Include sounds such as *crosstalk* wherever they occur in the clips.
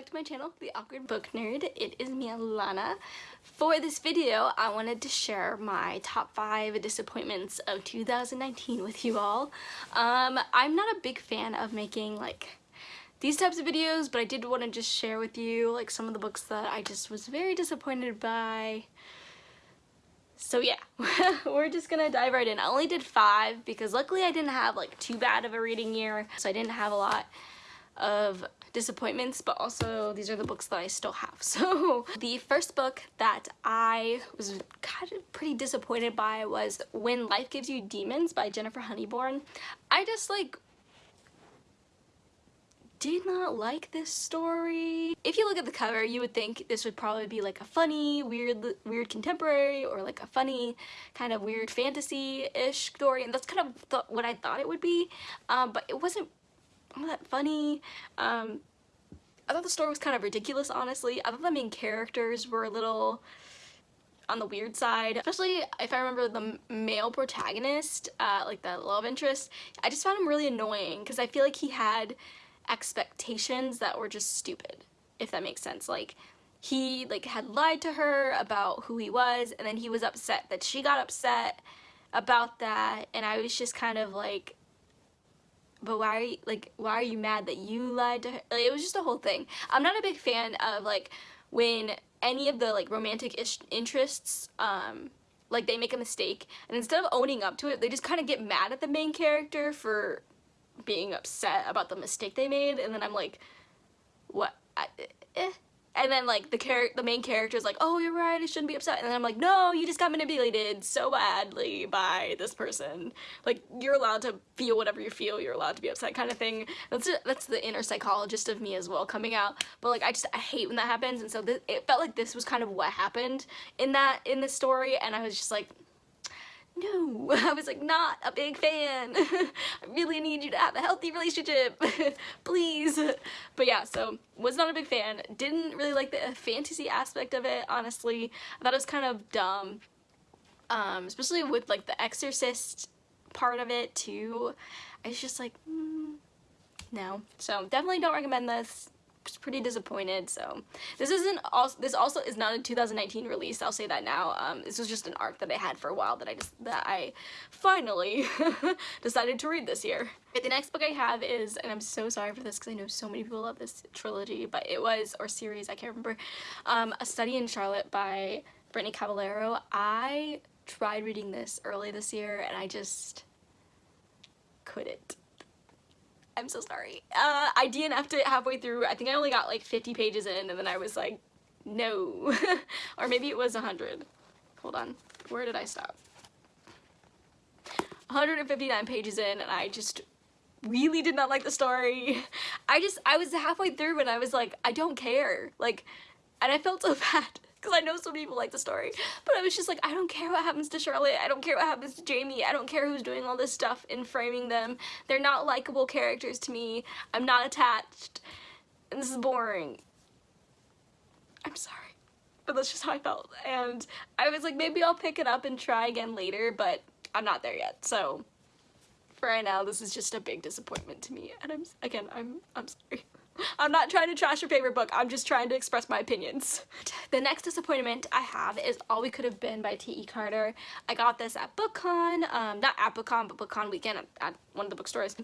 back to my channel, The Awkward Book Nerd. It is me, Alana. For this video, I wanted to share my top 5 disappointments of 2019 with you all. Um, I'm not a big fan of making, like, these types of videos, but I did want to just share with you, like, some of the books that I just was very disappointed by. So yeah, *laughs* we're just gonna dive right in. I only did five because luckily I didn't have, like, too bad of a reading year, so I didn't have a lot of disappointments, but also these are the books that I still have. *laughs* So the first book that I was kind of pretty disappointed by was When Life Gives You Demons by Jennifer Honeybourn. I just like did not like this story. If you look at the cover, you would think this would probably be like a funny, weird, weird contemporary or like a funny kind of weird fantasy-ish story. And that's kind of what I thought it would be. Um, but it wasn't all that funny. Um, I thought the story was kind of ridiculous, honestly. I thought the main characters were a little on the weird side, especially if I remember the male protagonist, uh, like the love interest. I just found him really annoying because I feel like he had expectations that were just stupid, if that makes sense. Like, he like had lied to her about who he was and then he was upset that she got upset about that and I was just kind of like but why are you like why are you mad that you lied to her? Like, it was just a whole thing. I'm not a big fan of like when any of the like romantic interests um like they make a mistake and instead of owning up to it they just kind of get mad at the main character for being upset about the mistake they made and then i'm like what? I, eh and then like the char the main character is like oh you're right I shouldn't be upset. And then I'm like no you just got manipulated so badly by this person. Like you're allowed to feel whatever you feel you're allowed to be upset kind of thing. That's that's the inner psychologist of me as well coming out. But like I just I hate when that happens. And so it felt like this was kind of what happened in that in the story. And I was just like no, *laughs* I was like not a big fan. *laughs* I really need you to have a healthy relationship, *laughs* please. But yeah, so was not a big fan. Didn't really like the fantasy aspect of it, honestly. I thought it was kind of dumb, um, especially with like the exorcist part of it too. I was just like, mm, no. So definitely don't recommend this pretty disappointed so. This isn't also this also is not a 2019 release I'll say that now. Um, this was just an arc that I had for a while that I just that I finally *laughs* decided to read this year. The next book I have is and I'm so sorry for this because I know so many people love this trilogy but it was or series I can't remember um, A Study in Charlotte by Brittany Cavallaro. I tried reading this early this year and I just couldn't I'm so sorry. Uh, I DNF'd it halfway through. I think I only got like 50 pages in and then I was like, no. *laughs* or maybe it was 100. Hold on. Where did I stop? 159 pages in and I just really did not like the story. *laughs* I just, I was halfway through and I was like, I don't care. Like, and I felt so *laughs* bad because I know some people like the story. But I was just like, I don't care what happens to Charlotte. I don't care what happens to Jamie. I don't care who's doing all this stuff and framing them. They're not likable characters to me. I'm not attached. And this is boring. I'm sorry. But that's just how I felt. And I was like, maybe I'll pick it up and try again later, but I'm not there yet. So for right now, this is just a big disappointment to me. And I'm, again, I'm, I'm sorry. *laughs* I'm not trying to trash your favorite book. I'm just trying to express my opinions. The next disappointment I have is All We Could Have Been by T.E. Carter. I got this at BookCon, um, not at BookCon, but BookCon weekend at, at one of the bookstores.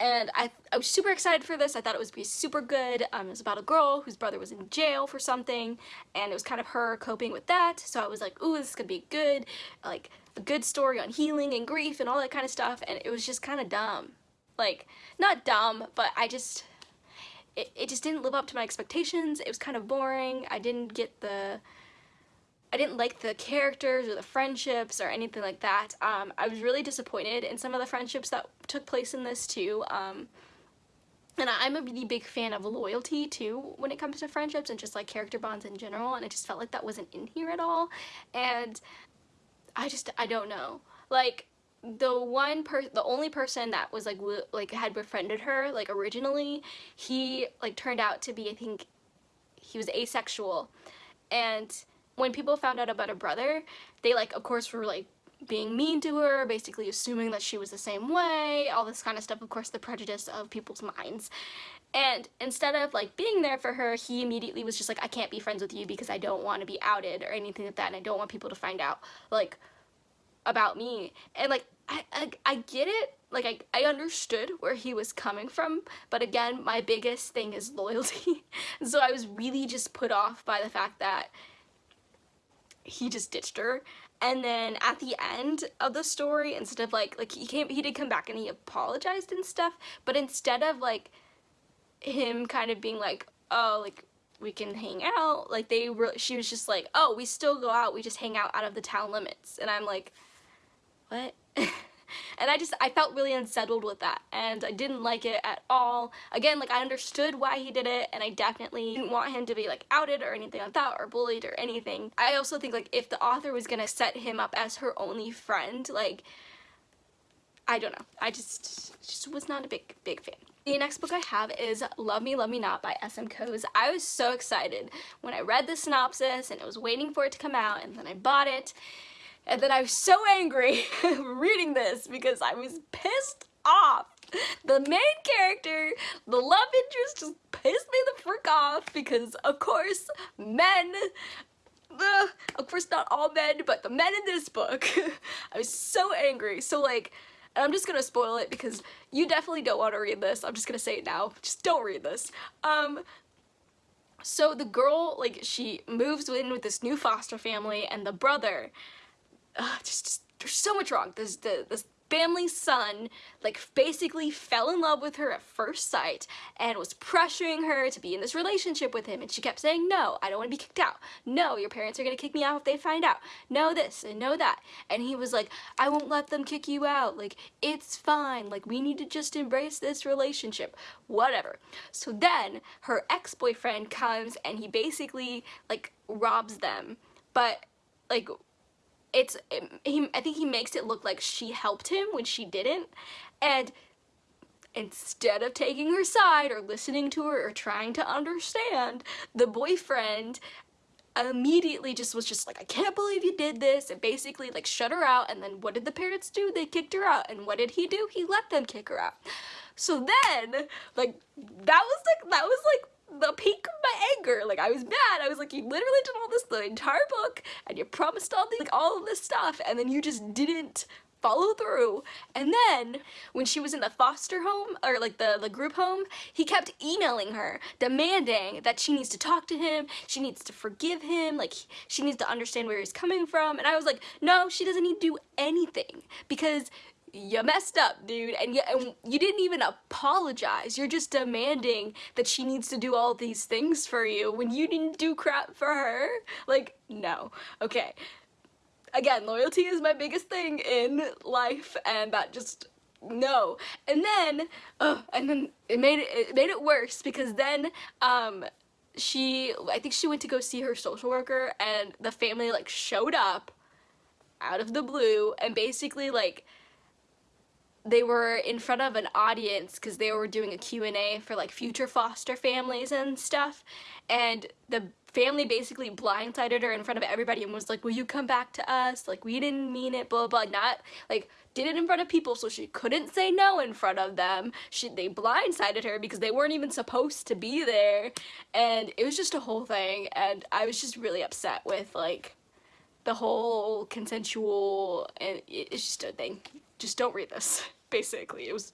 And I, I was super excited for this. I thought it was be super good. Um, it was about a girl whose brother was in jail for something, and it was kind of her coping with that. So I was like, ooh, this is gonna be good. Like, a good story on healing and grief and all that kind of stuff. And it was just kind of dumb. Like, not dumb, but I just it, it just didn't live up to my expectations. It was kind of boring. I didn't get the... I didn't like the characters or the friendships or anything like that. Um, I was really disappointed in some of the friendships that took place in this too. Um, and I'm a really big fan of loyalty too when it comes to friendships and just like character bonds in general and it just felt like that wasn't in here at all. And I just, I don't know. Like, the one per the only person that was like like had befriended her like originally he like turned out to be I think he was asexual and when people found out about a brother they like of course were like being mean to her, basically assuming that she was the same way, all this kind of stuff, of course the prejudice of people's minds. And instead of like being there for her, he immediately was just like, I can't be friends with you because I don't want to be outed or anything like that and I don't want people to find out like about me. And like, I, I, I get it, like I, I understood where he was coming from, but again, my biggest thing is loyalty. *laughs* so I was really just put off by the fact that he just ditched her. And then at the end of the story instead of like like he came he did come back and he apologized and stuff. But instead of like him kind of being like oh like we can hang out like they were she was just like oh we still go out. We just hang out out of the town limits. And i'm like what *laughs* and I just I felt really unsettled with that and I didn't like it at all again like I understood why he did it and I definitely didn't want him to be like outed or anything like that or bullied or anything I also think like if the author was gonna set him up as her only friend like I don't know I just just was not a big big fan the next book I have is Love Me, Love Me Not by S.M. Coase. I was so excited when I read the synopsis and I was waiting for it to come out and then I bought it and then I was so angry *laughs* reading this because I was pissed off. The main character, the love interest just pissed me the frick off because of course men uh, of course not all men but the men in this book. *laughs* I was so angry. So like I'm just gonna spoil it because you definitely don't want to read this. I'm just gonna say it now. Just don't read this. Um so the girl like she moves in with this new foster family and the brother uh, just, just, there's so much wrong. This, the, this family's son like basically fell in love with her at first sight and was pressuring her to be in this relationship with him. And she kept saying no I don't want to be kicked out. No your parents are gonna kick me out if they find out. No this and no that. And he was like I won't let them kick you out. Like it's fine. Like we need to just embrace this relationship. Whatever. So then her ex-boyfriend comes and he basically like robs them. But like it's it, he, I think he makes it look like she helped him when she didn't. And instead of taking her side or listening to her or trying to understand the boyfriend immediately just was just like I can't believe you did this. And basically like shut her out. And then what did the parents do? They kicked her out. And what did he do? He let them kick her out. So then like that was like that was like the peak of my anger. Like I was mad. I was like, you literally did all this the entire book and you promised all these like all of this stuff and then you just didn't follow through and then when she was in the foster home or like the the group home he kept emailing her demanding that she needs to talk to him she needs to forgive him like she needs to understand where he's coming from and I was like no she doesn't need to do anything because you messed up, dude, and you, and you didn't even apologize. You're just demanding that she needs to do all these things for you when you didn't do crap for her. Like, no. Okay. Again, loyalty is my biggest thing in life, and that just no. And then, uh, and then it made it, it made it worse because then, um, she, I think she went to go see her social worker, and the family like showed up out of the blue and basically like they were in front of an audience because they were doing a Q&A for like future foster families and stuff. And the family basically blindsided her in front of everybody and was like will you come back to us? Like we didn't mean it blah blah not like did it in front of people so she couldn't say no in front of them. She they blindsided her because they weren't even supposed to be there. And it was just a whole thing. And I was just really upset with like the whole consensual and it's just a thing just don't read this, *laughs* basically. It was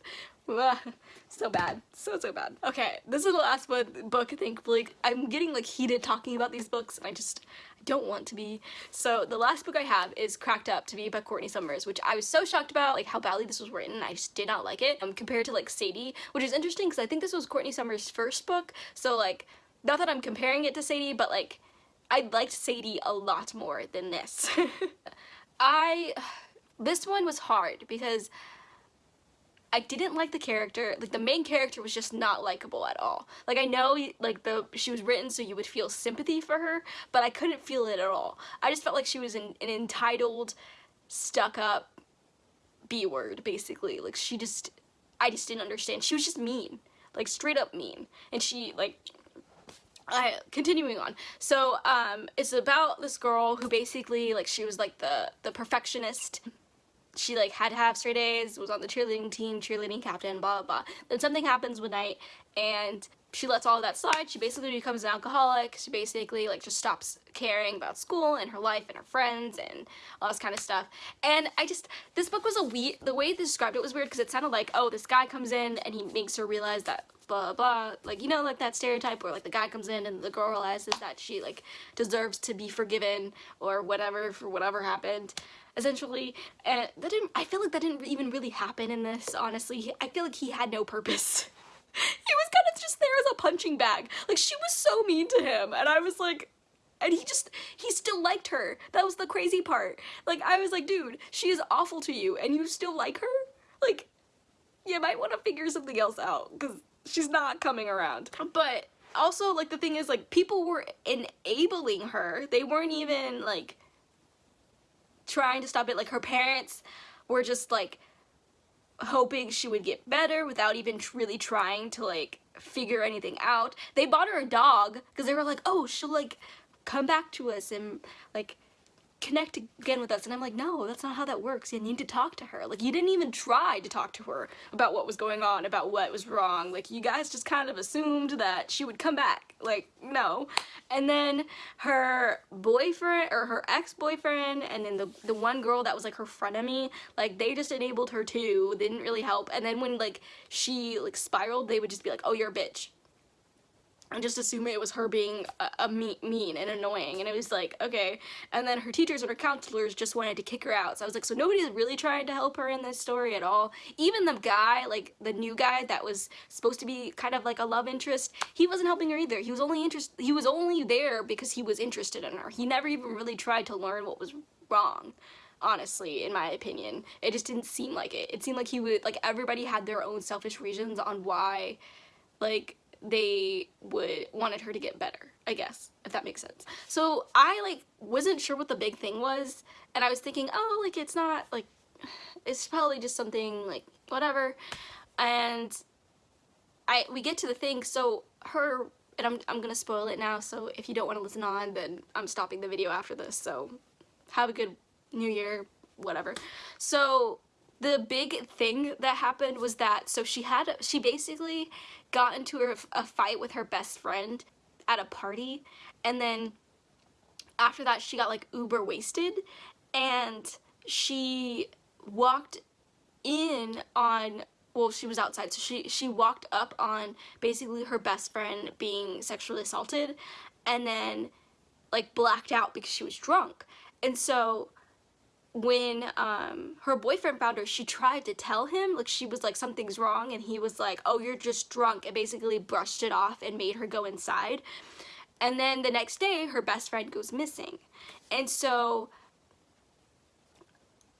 so bad. So, so bad. Okay, this is the last book, thankfully. I'm getting like heated talking about these books and I just I don't want to be. So the last book I have is Cracked Up to be by Courtney Summers, which I was so shocked about, like how badly this was written. I just did not like it um, compared to like Sadie, which is interesting because I think this was Courtney Summers' first book. So like, not that I'm comparing it to Sadie, but like, I liked Sadie a lot more than this. *laughs* I this one was hard because I didn't like the character, like the main character was just not likable at all. Like I know like the she was written so you would feel sympathy for her, but I couldn't feel it at all. I just felt like she was an, an entitled, stuck up B-word basically. Like she just, I just didn't understand. She was just mean, like straight up mean. And she like I, continuing on so um it's about this girl who basically like she was like the the perfectionist she like had to have straight A's, was on the cheerleading team, cheerleading captain, blah, blah, blah. Then something happens one night and she lets all of that slide. She basically becomes an alcoholic. She basically like just stops caring about school and her life and her friends and all this kind of stuff. And I just, this book was a weird, the way they described it was weird because it sounded like, oh, this guy comes in and he makes her realize that blah, blah, like, you know, like that stereotype where like the guy comes in and the girl realizes that she like deserves to be forgiven or whatever for whatever happened essentially and that didn't I feel like that didn't even really happen in this honestly I feel like he had no purpose *laughs* he was kind of just there as a punching bag. Like, she was so mean to him, and I was like, and he just, he still liked her. That was the crazy part. Like, I was like, dude, she is awful to you, and you still like her? Like, you might want to figure something else out, because she's not coming around. But also, like, the thing is, like, people were enabling her. They weren't even, like, trying to stop it. Like, her parents were just, like, hoping she would get better without even really trying to like figure anything out. They bought her a dog because they were like, oh, she'll like come back to us and like connect again with us. And I'm like no that's not how that works. You need to talk to her. Like you didn't even try to talk to her about what was going on about what was wrong. Like you guys just kind of assumed that she would come back. Like no. And then her boyfriend or her ex-boyfriend and then the the one girl that was like her frenemy like they just enabled her too. They didn't really help. And then when like she like spiraled they would just be like oh you're a bitch and just assume it was her being uh, a, a mean and annoying and it was like okay. And then her teachers and her counselors just wanted to kick her out. So I was like so nobody's really trying to help her in this story at all. Even the guy like the new guy that was supposed to be kind of like a love interest he wasn't helping her either. He was only interest he was only there because he was interested in her. He never even really tried to learn what was wrong honestly in my opinion. It just didn't seem like it. It seemed like he would like everybody had their own selfish reasons on why like they would wanted her to get better I guess if that makes sense. So I like wasn't sure what the big thing was and I was thinking oh like it's not like it's probably just something like whatever. And I we get to the thing so her and I'm, I'm gonna spoil it now so if you don't want to listen on then I'm stopping the video after this so have a good new year whatever. So the big thing that happened was that so she had she basically got into a, a fight with her best friend at a party and then after that she got like uber wasted and she walked in on well she was outside so she she walked up on basically her best friend being sexually assaulted and then like blacked out because she was drunk. And so when um, her boyfriend found her, she tried to tell him, like she was like, something's wrong, and he was like, oh, you're just drunk, and basically brushed it off and made her go inside. And then the next day, her best friend goes missing. And so,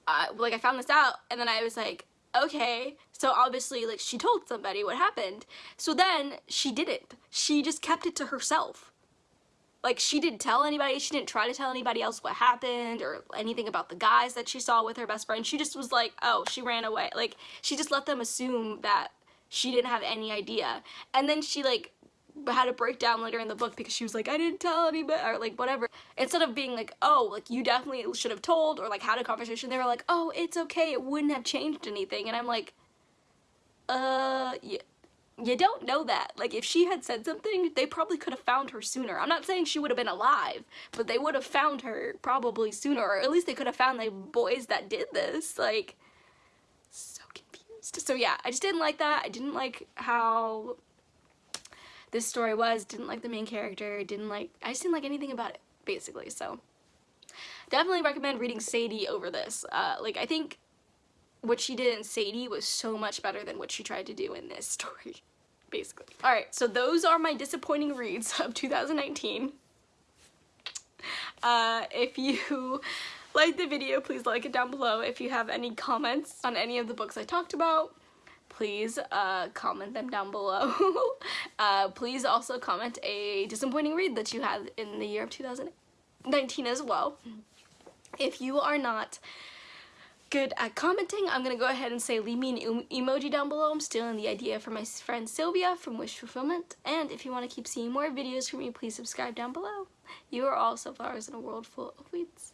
uh, like, I found this out, and then I was like, okay, so obviously, like, she told somebody what happened. So then, she didn't. She just kept it to herself like she didn't tell anybody she didn't try to tell anybody else what happened or anything about the guys that she saw with her best friend. She just was like oh she ran away. Like she just let them assume that she didn't have any idea. And then she like had a breakdown later in the book because she was like I didn't tell anybody or like whatever. Instead of being like oh like you definitely should have told or like had a conversation they were like oh it's okay. It wouldn't have changed anything. And I'm like uh yeah you don't know that. Like, if she had said something, they probably could have found her sooner. I'm not saying she would have been alive, but they would have found her probably sooner, or at least they could have found the boys that did this. Like, so confused. So yeah, I just didn't like that. I didn't like how this story was. Didn't like the main character. Didn't like, I just didn't like anything about it, basically, so. Definitely recommend reading Sadie over this. Uh, like, I think what she did in Sadie was so much better than what she tried to do in this *laughs* story basically. Alright, so those are my disappointing reads of 2019. Uh, if you *laughs* like the video, please like it down below. If you have any comments on any of the books I talked about, please uh, comment them down below. *laughs* uh, please also comment a disappointing read that you had in the year of 2019 as well. If you are not good at commenting, I'm gonna go ahead and say leave me an emoji down below. I'm stealing the idea from my friend Sylvia from Wish Fulfillment. And if you want to keep seeing more videos from me, please subscribe down below. You are all sunflowers in a world full of weeds.